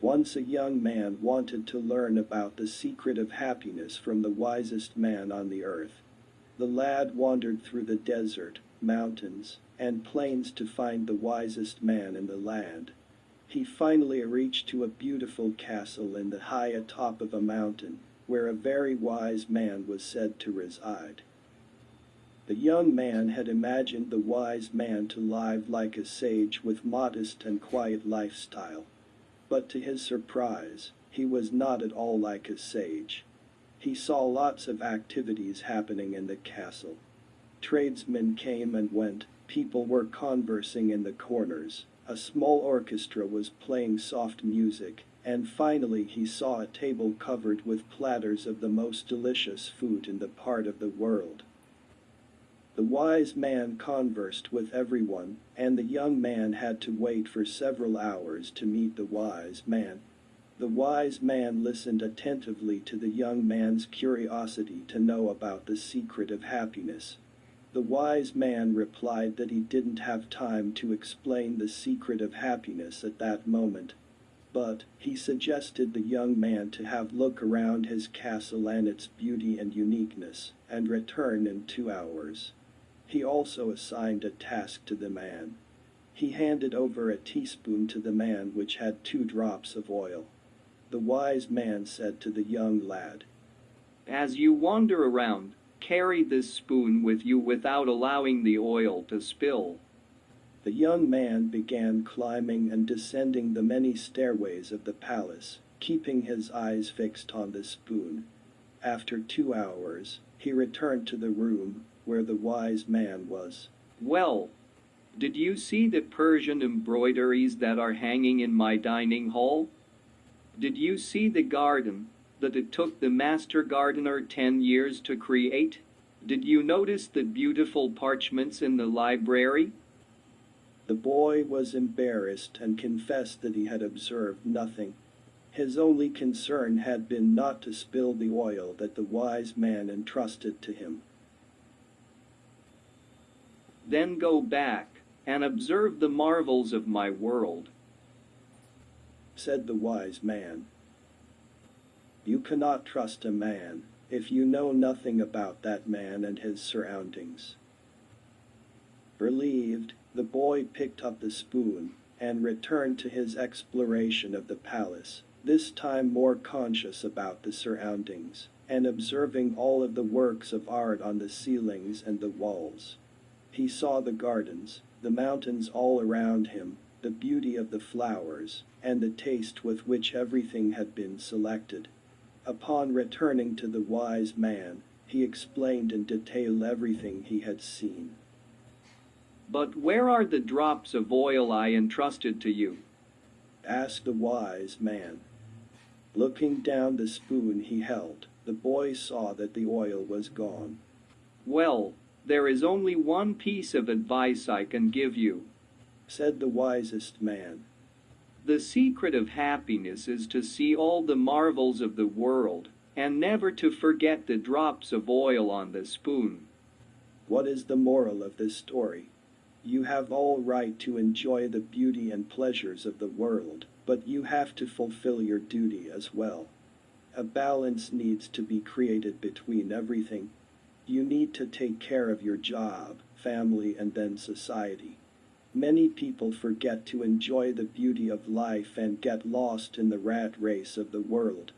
Once a young man wanted to learn about the secret of happiness from the wisest man on the earth. The lad wandered through the desert, mountains, and plains to find the wisest man in the land. He finally reached to a beautiful castle in the high atop of a mountain, where a very wise man was said to reside. The young man had imagined the wise man to live like a sage with modest and quiet lifestyle. But to his surprise, he was not at all like a sage. He saw lots of activities happening in the castle. Tradesmen came and went, people were conversing in the corners, a small orchestra was playing soft music, and finally he saw a table covered with platters of the most delicious food in the part of the world. The wise man conversed with everyone, and the young man had to wait for several hours to meet the wise man. The wise man listened attentively to the young man's curiosity to know about the secret of happiness. The wise man replied that he didn't have time to explain the secret of happiness at that moment, but he suggested the young man to have look around his castle and its beauty and uniqueness, and return in two hours. He also assigned a task to the man. He handed over a teaspoon to the man which had two drops of oil. The wise man said to the young lad, As you wander around, carry this spoon with you without allowing the oil to spill. The young man began climbing and descending the many stairways of the palace, keeping his eyes fixed on the spoon. After two hours, he returned to the room where the wise man was. Well, did you see the Persian embroideries that are hanging in my dining hall? Did you see the garden that it took the master gardener ten years to create? Did you notice the beautiful parchments in the library? The boy was embarrassed and confessed that he had observed nothing. His only concern had been not to spill the oil that the wise man entrusted to him. Then go back and observe the marvels of my world, said the wise man. You cannot trust a man if you know nothing about that man and his surroundings. Relieved, the boy picked up the spoon and returned to his exploration of the palace, this time more conscious about the surroundings and observing all of the works of art on the ceilings and the walls. He saw the gardens, the mountains all around him, the beauty of the flowers, and the taste with which everything had been selected. Upon returning to the wise man, he explained in detail everything he had seen. But where are the drops of oil I entrusted to you? asked the wise man. Looking down the spoon he held, the boy saw that the oil was gone. Well, there is only one piece of advice I can give you, said the wisest man. The secret of happiness is to see all the marvels of the world, and never to forget the drops of oil on the spoon. What is the moral of this story? You have all right to enjoy the beauty and pleasures of the world, but you have to fulfill your duty as well. A balance needs to be created between everything. You need to take care of your job, family, and then society. Many people forget to enjoy the beauty of life and get lost in the rat race of the world,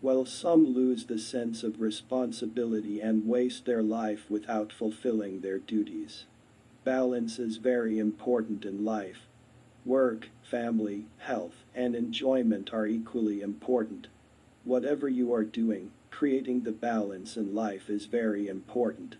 while some lose the sense of responsibility and waste their life without fulfilling their duties. Balance is very important in life. Work, family, health, and enjoyment are equally important. Whatever you are doing, creating the balance in life is very important.